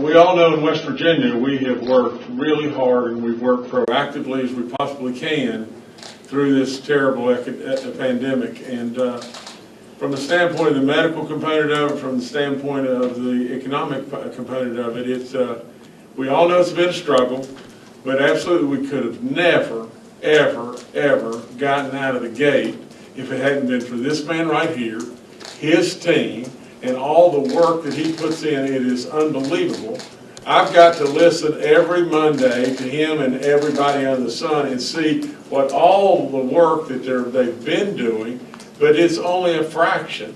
We all know in West Virginia, we have worked really hard and we've worked proactively as we possibly can through this terrible pandemic. And uh, from the standpoint of the medical component of it, from the standpoint of the economic component of it, it's, uh, we all know it's been a struggle, but absolutely we could have never, ever, ever gotten out of the gate if it hadn't been for this man right here, his team, and all the work that he puts in, it is unbelievable. I've got to listen every Monday to him and everybody under the sun and see what all the work that they're, they've been doing, but it's only a fraction.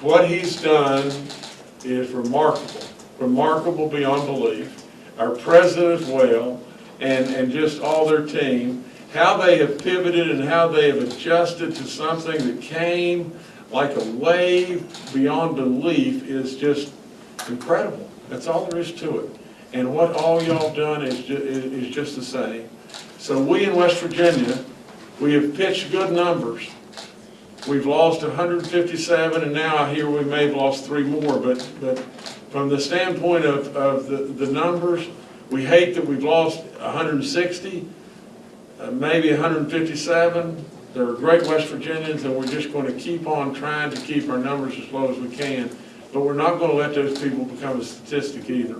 What he's done is remarkable, remarkable beyond belief. Our president as well, and, and just all their team, how they have pivoted and how they have adjusted to something that came like a wave beyond belief is just incredible. That's all there is to it. And what all y'all done is, ju- is just the same. So we in West Virginia, we have pitched good numbers. We've lost 157, and now I hear we may have lost three more, but, but from the standpoint of, of the, the numbers, we hate that we've lost 160, uh, maybe 157. They're great West Virginians, and we're just going to keep on trying to keep our numbers as low as we can. But we're not going to let those people become a statistic either.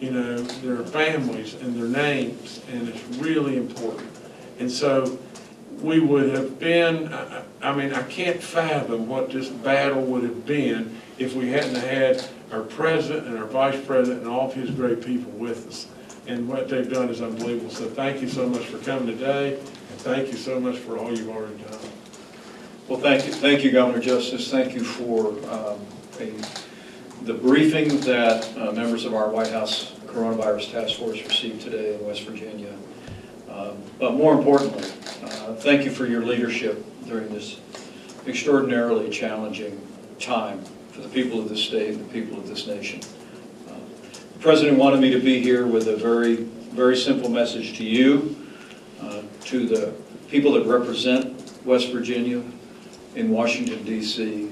You know, their families and their names, and it's really important. And so we would have been, I, I mean, I can't fathom what this battle would have been if we hadn't had our president and our vice president and all of his great people with us. And what they've done is unbelievable. So thank you so much for coming today, and thank you so much for all you've already done. Well, thank you, thank you, Governor Justice. Thank you for um, a- the briefing that uh, members of our White House Coronavirus Task Force received today in West Virginia. Um, But more importantly, uh, thank you for your leadership during this extraordinarily challenging time for the people of this state and the people of this nation. Uh, The President wanted me to be here with a very, very simple message to you, to the people that represent West Virginia in Washington DC,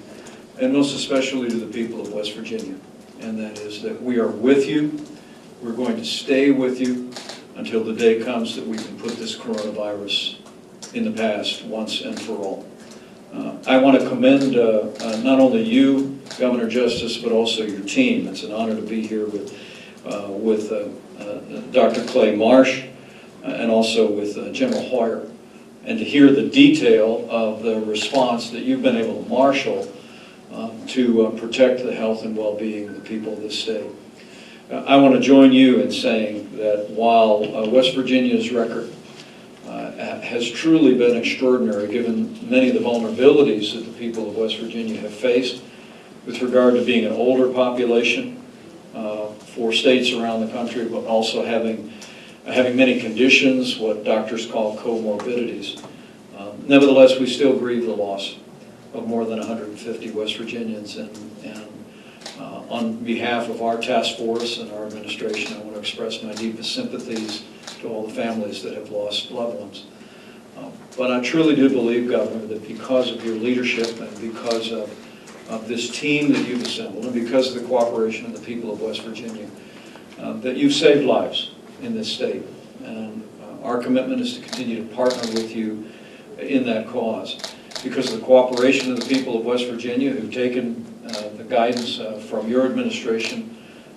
and most especially to the people of West Virginia. And that is that we are with you, we're going to stay with you until the day comes that we can put this coronavirus in the past once and for all. Uh, I want to commend uh, uh, not only you, Governor Justice, but also your team. It's an honor to be here with, uh, with uh, uh, Dr. Clay Marsh and also with uh, General Hoyer, and to hear the detail of the response that you've been able to marshal um, to uh, protect the health and well-being of the people of this state. Uh, I want to join you in saying that while uh, West Virginia's record uh, has truly been extraordinary, given many of the vulnerabilities that the people of West Virginia have faced with regard to being an older population uh, for states around the country, but also having, having many conditions, what doctors call comorbidities. Um, Nevertheless, we still grieve the loss of more than 150 West Virginians, and, and uh, on behalf of our task force and our administration, I want to express my deepest sympathies to all the families that have lost loved ones. Um, But I truly do believe, Governor, that because of your leadership and because of, of this team that you've assembled, and because of the cooperation of the people of West Virginia, uh, that you've saved lives in this state. And uh, our commitment is to continue to partner with you in that cause. Because of the cooperation of the people of West Virginia who've taken uh, the guidance uh, from your administration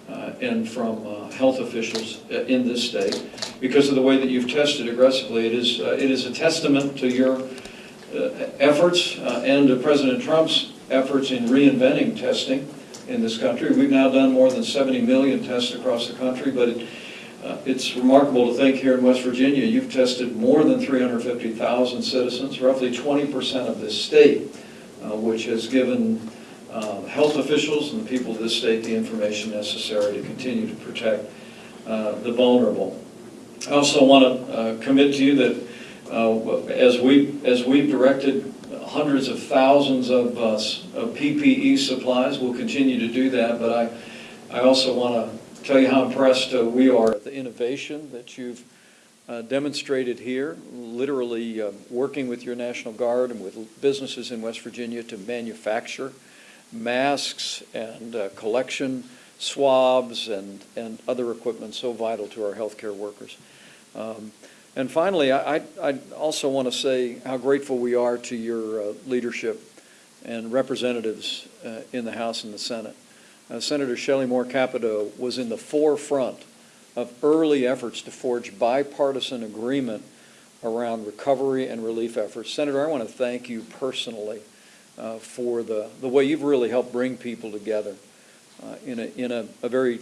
uh, and from uh, health officials in this state, because of the way that you've tested aggressively, it is, it is a testament to your efforts and to President Trump's efforts in reinventing testing in this country. We've now done more than 70 million tests across the country, but it, uh, it's remarkable to think here in West Virginia, you've tested more than 350,000 citizens, roughly 20% of this state, uh, which has given uh, health officials and the people of this state the information necessary to continue to protect uh, the vulnerable. I also want to commit to you that uh, as we, as we've directed hundreds of thousands of uh, of PPE supplies, we'll continue to do that, but I, I also want to tell you how impressed uh, we are at the innovation that you've uh, demonstrated here, literally uh, working with your National Guard and with businesses in West Virginia to manufacture masks and uh, collection swabs and, and other equipment so vital to our healthcare workers. Um, And finally, I, I I also want to say how grateful we are to your uh, leadership and representatives uh, in the House and the Senate. Uh, Senator Shelley Moore Capito was in the forefront of early efforts to forge bipartisan agreement around recovery and relief efforts. Senator, I want to thank you personally uh, for the, the way you've really helped bring people together uh, in, a, in a, a very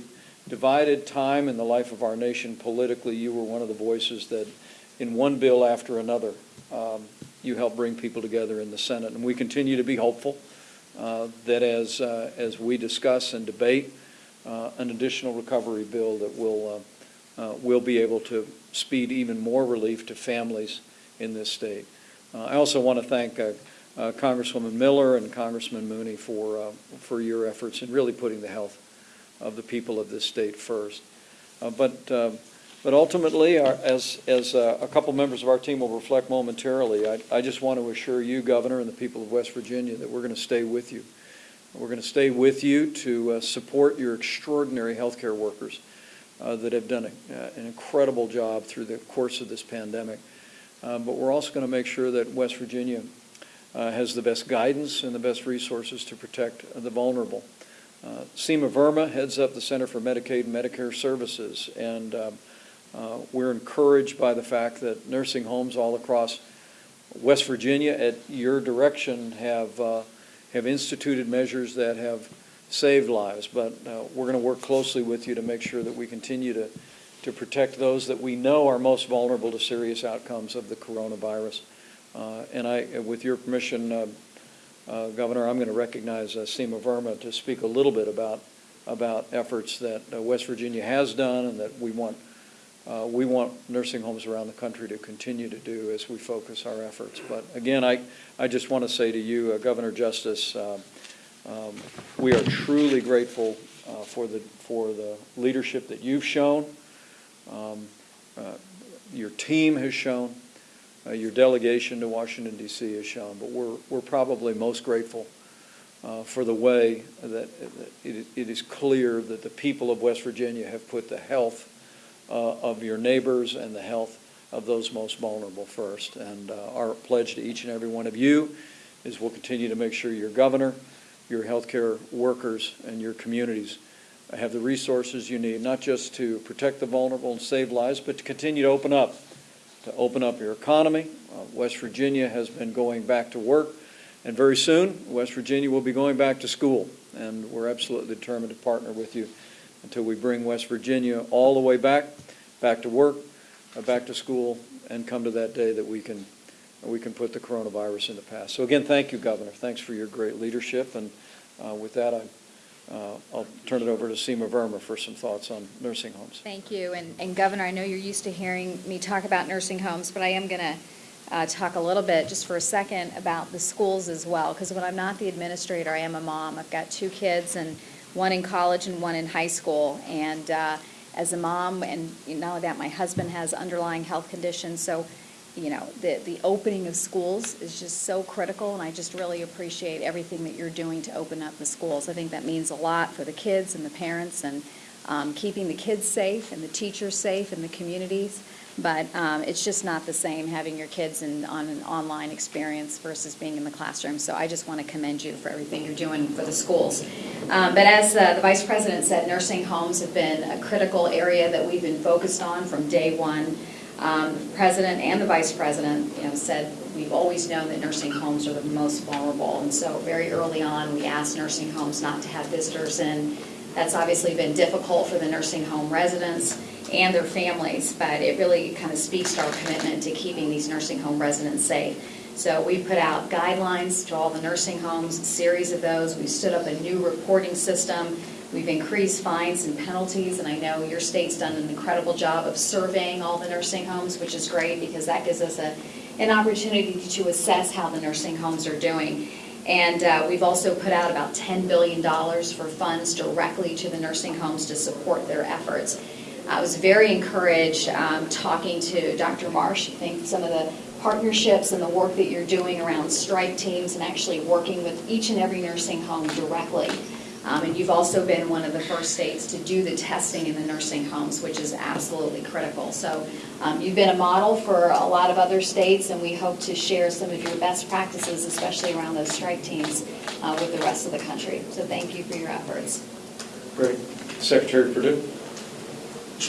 divided time in the life of our nation politically. You were one of the voices that, in one bill after another, um, you helped bring people together in the Senate. And we continue to be hopeful that as, uh, as we discuss and debate uh, an additional recovery bill that will, uh, uh, will be able to speed even more relief to families in this state. Uh, I also want to thank uh, uh, Congresswoman Miller and Congressman Mooney for, uh, for your efforts in really putting the health of the people of this state first. Uh, But, uh, but ultimately, our- as, as uh, a couple members of our team will reflect momentarily, I, I just want to assure you, Governor, and the people of West Virginia, that we're going to stay with you. We're going to stay with you to uh, support your extraordinary healthcare workers uh, that have done a- uh, an incredible job through the course of this pandemic. Uh, But we're also going to make sure that West Virginia uh, has the best guidance and the best resources to protect the vulnerable. Uh, Seema Verma heads up the Center for Medicaid and Medicare Services, and um, uh, we're encouraged by the fact that nursing homes all across West Virginia, at your direction, have, uh, have instituted measures that have saved lives. But uh, we're going to work closely with you to make sure that we continue to, to protect those that we know are most vulnerable to serious outcomes of the coronavirus. Uh, And I, with your permission, uh, uh, Governor, I'm going to recognize uh, Seema Verma to speak a little bit about, about efforts that West Virginia has done and that we want, uh, we want nursing homes around the country to continue to do as we focus our efforts. But again, I, I just want to say to you, uh, Governor Justice, uh, um, we are truly grateful uh, for the, for the leadership that you've shown, um, uh, your team has shown, uh, your delegation to Washington DC has shown, but we're, we're probably most grateful for the way that that it, it is clear that the people of West Virginia have put the health uh, of your neighbors and the health of those most vulnerable first. And uh, our pledge to each and every one of you is we'll continue to make sure your governor, your healthcare workers, and your communities have the resources you need, not just to protect the vulnerable and save lives, but to continue to open up, to open up your economy. Uh, West Virginia has been going back to work, and very soon, West Virginia will be going back to school. And we're absolutely determined to partner with you until we bring West Virginia all the way back, back to work, uh, back to school, and come to that day that we can, we can put the coronavirus in the past. So again, thank you, Governor. Thanks for your great leadership. And uh, with that, I, uh, I'll turn it over to Seema Verma for some thoughts on nursing homes. Thank you. And and Governor, I know you're used to hearing me talk about nursing homes, but I am going to talk a little bit, just for a second, about the schools as well. Because when I'm not the administrator, I am a mom. I've got two kids, and one in college and one in high school. And uh, as a mom, and not only that, my husband has underlying health conditions, so you know, the, the opening of schools is just so critical, and I just really appreciate everything that you're doing to open up the schools. I think that means a lot for the kids and the parents, and um, keeping the kids safe and the teachers safe and the communities. But um, it's just not the same having your kids in, on an online experience versus being in the classroom. So I just want to commend you for everything you're doing for the schools. Um, but as uh, the Vice President said, nursing homes have been a critical area that we've been focused on from day one. Um, the President and the Vice President, you know, said we've always known that nursing homes are the most vulnerable. And so very early on, we asked nursing homes not to have visitors in. That's obviously been difficult for the nursing home residents and their families, but it really kind of speaks to our commitment to keeping these nursing home residents safe. So we put out guidelines to all the nursing homes, a series of those. We stood up a new reporting system. We've increased fines and penalties, and I know your state's done an incredible job of surveying all the nursing homes, which is great because that gives us a, an opportunity to assess how the nursing homes are doing. And uh, we've also put out about $10 billion for funds directly to the nursing homes to support their efforts. I was very encouraged um, talking to Dr. Marsh. I think some of the partnerships and the work that you're doing around strike teams and actually working with each and every nursing home directly Um, And you've also been one of the first states to do the testing in the nursing homes, which is absolutely critical. So um, you've been a model for a lot of other states, and we hope to share some of your best practices, especially around those strike teams, uh, with the rest of the country. So thank you for your efforts. Great. Secretary Perdue?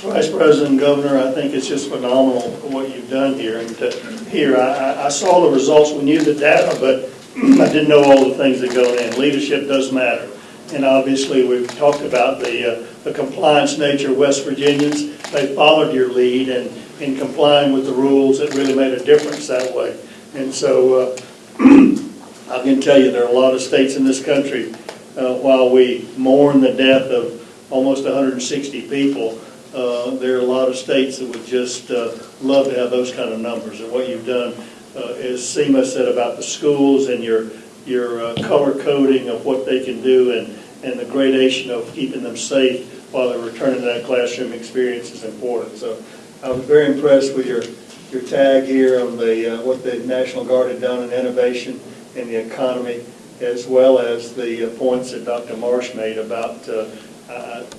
Vice President, Governor, I think it's just phenomenal what you've done here. And to hear, I, I- I saw the results, we knew the data, but I didn't know all the things that go in. Leadership does matter. And obviously, we've talked about the, uh, the compliance nature of West Virginians. They followed your lead and in complying with the rules, it really made a difference that way. And so, uh, I can tell you, there are a lot of states in this country, uh, while we mourn the death of almost 160 people, uh, there are a lot of states that would just uh, love to have those kind of numbers. And what you've done, uh, as Seema said about the schools and your, your uh, color coding of what they can do and, and the gradation of keeping them safe while they're returning to that classroom experience is important. So I was very impressed with your, your tag here on the, uh, what the National Guard had done in innovation in the economy, as well as the points that Dr. Marsh made about, uh,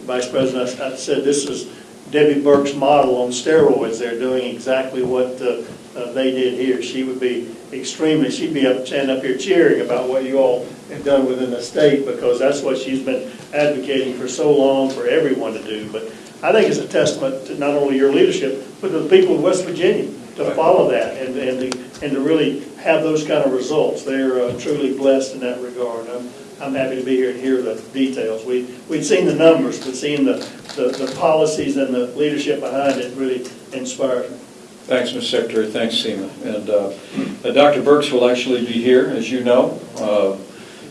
Vice President, I I said this is Debbie Birx model on steroids. They're doing exactly what uh, uh, they did here. She would be extremely, she'd be up, standing up here cheering about what you all have done within the state, because that's what she's been advocating for so long for everyone to do. But I think it's a testament to not only your leadership, but to the people of West Virginia to follow that and, and to, and to really have those kind of results. They're uh, truly blessed in that regard. I'm, I'm happy to be here and hear the details. We, we'd seen the numbers, but seeing the, the, the policies and the leadership behind it really inspires me. Thanks, Mr. Secretary, thanks, Seema. And uh, uh, Dr. Birx will actually be here, as you know, uh,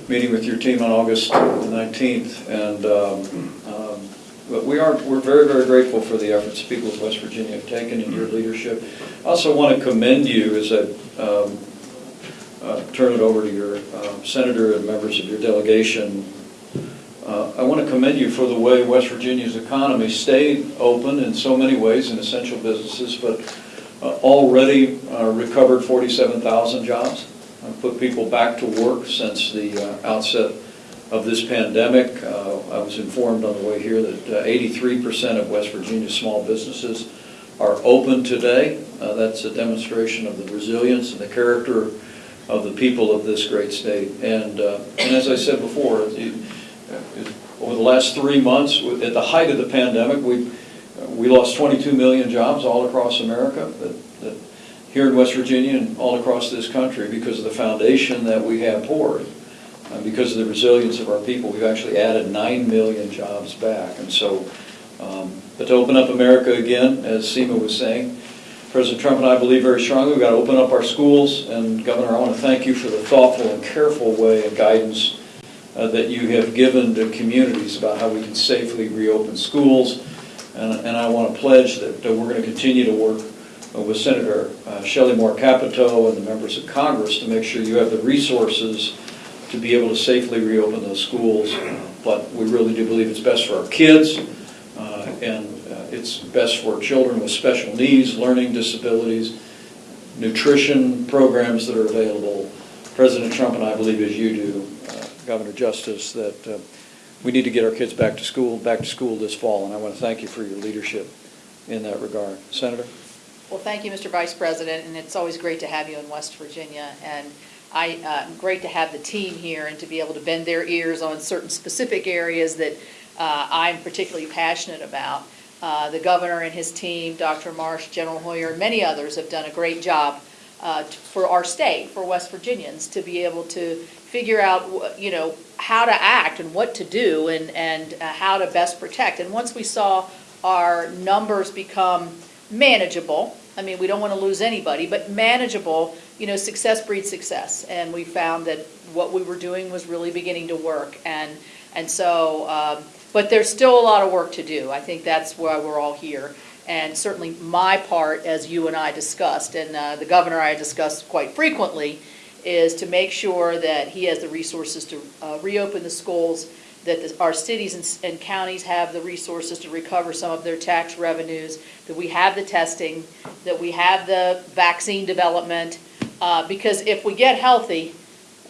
meeting with your team on August 19th. And, um, um, but we are, we're very, very grateful for the efforts people of West Virginia have taken in your leadership. I also want to commend you as a um, turn it over to your uh, senator and members of your delegation. Uh, I want to commend you for the way West Virginia's economy stayed open in so many ways in essential businesses, but uh, already uh, recovered 47,000 jobs, uh, put people back to work since the uh, outset of this pandemic. Uh, I was informed on the way here that uh, 83% of West Virginia's small businesses are open today. Uh, That's a demonstration of the resilience and the character of the people of this great state. And, uh, and as I said before, over the last three months, at the height of the pandemic, we, we lost 22 million jobs all across America, that, that here in West Virginia and all across this country because of the foundation that we have poured. Uh, Because of the resilience of our people, we've actually added 9 million jobs back. And so, um, but to open up America again, as Seema was saying, President Trump and I believe very strongly we've got to open up our schools. And Governor, I want to thank you for the thoughtful and careful way and guidance uh, that you have given to communities about how we can safely reopen schools. And and I want to pledge that that we're going to continue to work uh, with Senator uh, Shelley Moore Capito and the members of Congress to make sure you have the resources to be able to safely reopen those schools. But we really do believe it's best for our kids, uh, and it's best for children with special needs, learning disabilities, nutrition programs that are available. President Trump and I believe, as you do, uh, Governor Justice, that uh, we need to get our kids back to school, back to school this fall, and I want to thank you for your leadership in that regard. Senator? Well, thank you, Mr. Vice President, and it's always great to have you in West Virginia. And I, uh, great to have the team here and to be able to bend their ears on certain specific areas that uh, I'm particularly passionate about. Uh, The governor and his team, Dr. Marsh, General Hoyer, and many others have done a great job uh, for our state, for West Virginians, to be able to figure out, you know, how to act and what to do and, and uh, how to best protect. And once we saw our numbers become manageable, I mean, we don't want to lose anybody, but manageable, you know, success breeds success. And we found that what we were doing was really beginning to work. And, and so, um, but there's still a lot of work to do. I think that's why we're all here. And certainly my part, as you and I discussed, and uh, the governor I discussed quite frequently, is to make sure that he has the resources to uh, reopen the schools, that the- our cities and and counties have the resources to recover some of their tax revenues, that we have the testing, that we have the vaccine development, uh, because if we get healthy,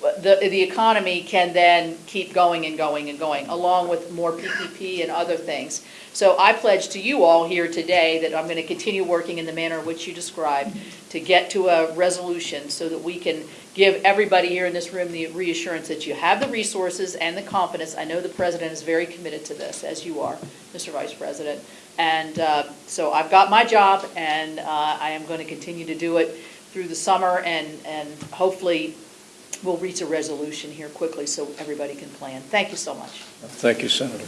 the, the economy can then keep going and going and going, along with more PPP and other things. So I pledge to you all here today that I'm going to continue working in the manner which you described to get to a resolution so that we can give everybody here in this room the reassurance that you have the resources and the confidence. I know the president is very committed to this, as you are, Mr. Vice President. And uh, so I've got my job, and uh, I am going to continue to do it through the summer, and, and hopefully we'll reach a resolution here quickly so everybody can plan. Thank you so much. Thank you, Senator.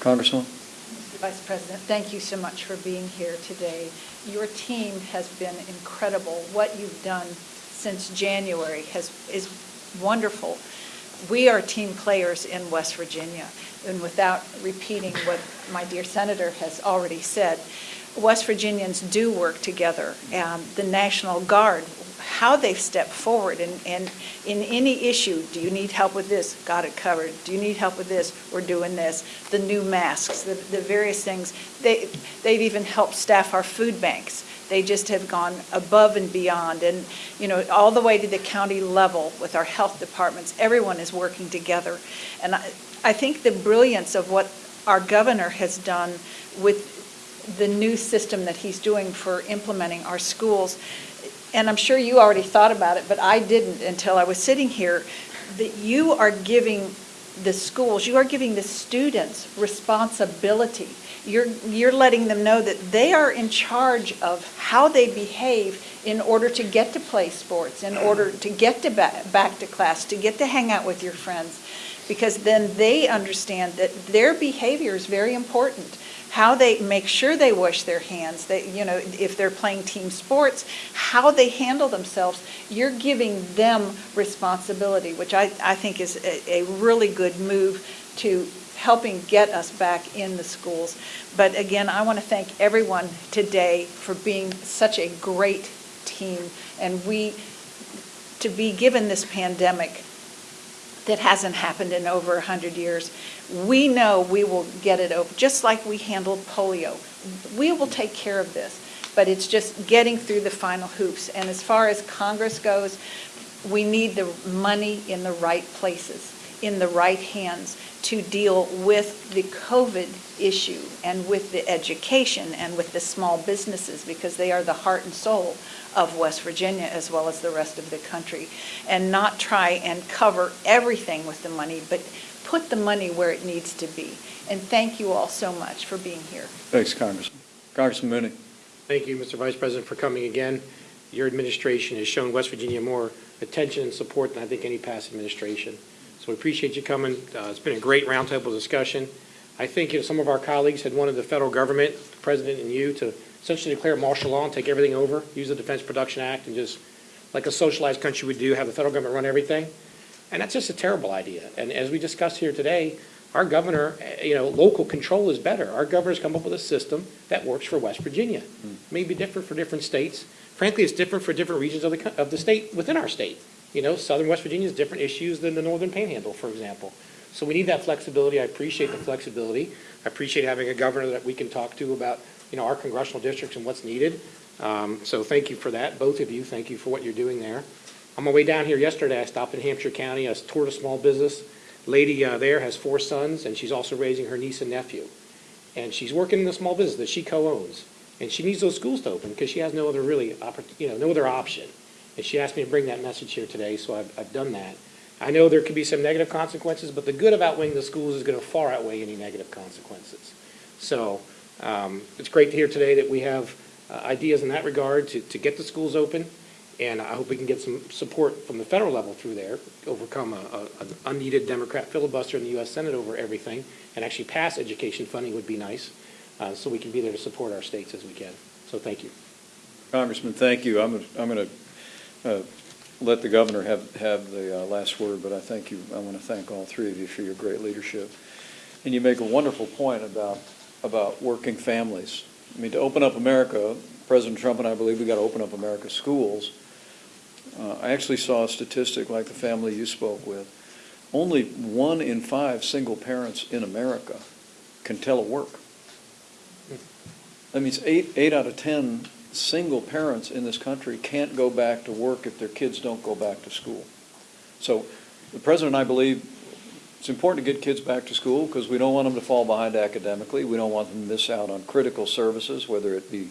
Congressman? Mr. Vice President, thank you so much for being here today. Your team has been incredible. What you've done since January has, is wonderful. We are team players in West Virginia, and without repeating what my dear senator has already said, West Virginians do work together. Um, The National Guard, how they've stepped forward and, and in any issue, do you need help with this? Got it covered. Do you need help with this? We're doing this. The new masks, the, the various things. They, they've even helped staff our food banks. They just have gone above and beyond and, you know, all the way to the county level with our health departments. Everyone is working together. And I, I think the brilliance of what our governor has done with the new system that he's doing for implementing our schools, and I'm sure you already thought about it, but I didn't until I was sitting here, that you are giving the schools, you are giving the students responsibility. You're, you're letting them know that they are in charge of how they behave in order to get to play sports, in order to get to back, back to class, to get to hang out with your friends. Because then they understand that their behavior is very important how they make sure they wash their hands, that, you know, if they're playing team sports, how they handle themselves. You're giving them responsibility, which I, I think is a, a really good move to helping get us back in the schools. But again, I want to thank everyone today for being such a great team. And we, to be given this pandemic that hasn't happened in over 100 years, we know we will get it over, just like we handled polio. We will take care of this, but it's just getting through the final hoops. And as far as Congress goes, we need the money in the right places, in the right hands to deal with the COVID issue and with the education and with the small businesses because they are the heart and soul of West Virginia as well as the rest of the country. And not try and cover everything with the money, but put the money where it needs to be. And thank you all so much for being here. Thanks, Congressman. Congressman Mooney? Thank you, Mr. Vice President, for coming again. Your administration has shown West Virginia more attention and support than I think any past administration. So we appreciate you coming. Uh, It's been a great roundtable discussion. I think you know, some of our colleagues had wanted the federal government, the president and you, to essentially declare martial law and take everything over, use the Defense Production Act, and just, like a socialized country would do, have the federal government run everything. And that's just a terrible idea. And as we discussed here today, our governor, eh, you know, local control is better. Our governor's come up with a system that works for West Virginia. May be different for different states. Frankly, it's different for different regions of the, of the state, within our state. You know, southern West Virginia has different issues than the northern panhandle, for example. So we need that flexibility. I appreciate the flexibility. I appreciate having a governor that we can talk to about, you know, our congressional districts and what's needed. Um, So thank you for that, both of you. Thank you for what you're doing there. On my way down here yesterday, I stopped in Hampshire County. I toured a small business. Lady uh, there has four sons, and she's also raising her niece and nephew. And she's working in a small business that she co-owns. And she needs those schools to open because she has no other really, you know, no other option. And she asked me to bring that message here today, so I've, I've done that. I know there could be some negative consequences, but the good of outweighing the schools is going to far outweigh any negative consequences. So um, it's great to hear today that we have uh, ideas in that regard to, to get the schools open. And I hope we can get some support from the federal level through there, overcome a, a, an unneeded Democrat filibuster in the U.S. Senate over everything, and actually pass education funding would be nice, uh, so we can be there to support our states as we can. So thank you. Congressman, thank you. I'm, I'm going to let the governor have, have the uh, last word, but I thank you, I want to thank all three of you for your great leadership. And you make a wonderful point about, about working families. I mean, to open up America, President Trump and I believe we got to open up America's schools. Uh, I actually saw a statistic like the family you spoke with. Only one in five single parents in America can telework. That means eight, eight out of 10 single parents in this country can't go back to work if their kids don't go back to school. So the president and I believe it's important to get kids back to school because we don't want them to fall behind academically. We don't want them to miss out on critical services, whether it be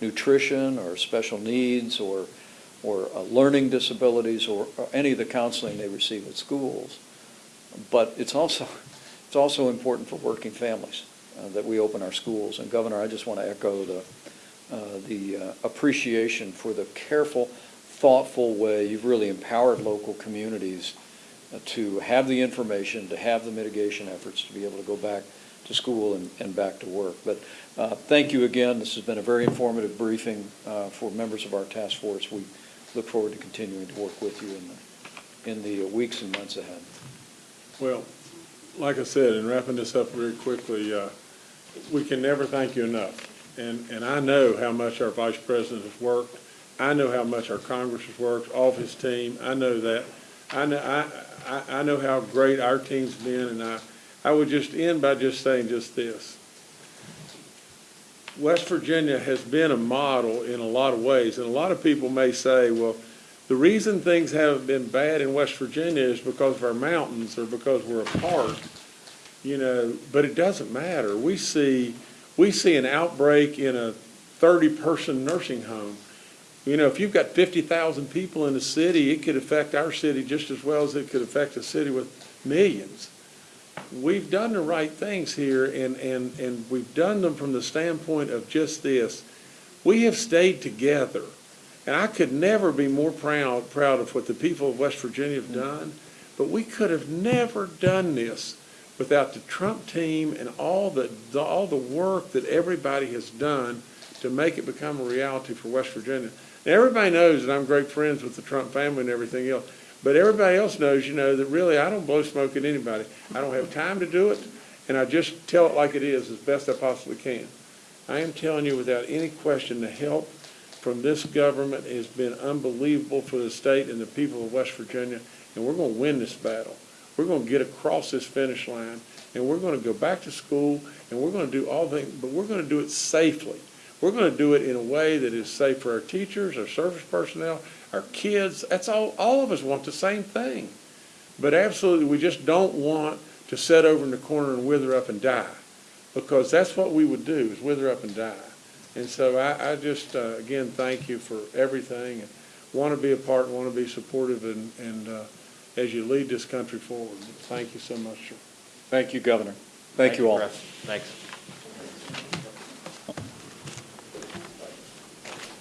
nutrition or special needs or, or uh, learning disabilities or, or any of the counseling they receive at schools. But it's also, it's also important for working families uh, that we open our schools. And Governor, I just want to echo the, the uh, appreciation for the careful, thoughtful way you've really empowered local communities uh, to have the information, to have the mitigation efforts, to be able to go back to school and, and back to work. But uh, thank you again. This has been a very informative briefing uh, for members of our task force. We look forward to continuing to work with you in the, in the weeks and months ahead. Well, like I said, in wrapping this up very quickly, uh, we can never thank you enough. And, and I know how much our vice president has worked. I know how much our Congress has worked, all of his team. I know that. I know, I, I, I know how great our team's been, and I, I would just end by just saying just this. West Virginia has been a model in a lot of ways, and a lot of people may say, well, the reason things haven't been bad in West Virginia is because of our mountains or because we're apart, you know, but it doesn't matter. We see, we see an outbreak in a thirty-person nursing home. You know, if you've got fifty thousand people in a city, it could affect our city just as well as it could affect a city with millions. We've done the right things here and, and, and we've done them from the standpoint of just this. We have stayed together. And I could never be more proud, proud of what the people of West Virginia have mm-hmm. done, but we could have never done this without the Trump team and all the, the- all the work that everybody has done to make it become a reality for West Virginia. And everybody knows that I'm great friends with the Trump family and everything else, but everybody else knows, you know, that really I don't blow smoke at anybody. I don't have time to do it, and I just tell it like it is as best I possibly can. I am telling you without any question, the help from this government has been unbelievable for the state and the people of West Virginia, and we're going to win this battle. We're going to get across this finish line, and we're going to go back to school, and we're going to do all things, but we're going to do it safely. We're going to do it in a way that is safe for our teachers, our service personnel, our kids. That's all, all of us want the same thing. But absolutely, we just don't want to sit over in the corner and wither up and die, because that's what we would do, is wither up and die. And so I, I just, uh, again, thank you for everything, and want to be a part, want to be supportive, and, and uh, as you lead this country forward. Thank you so much, sir. Thank you, Governor. Thank you all. Russ. Thanks.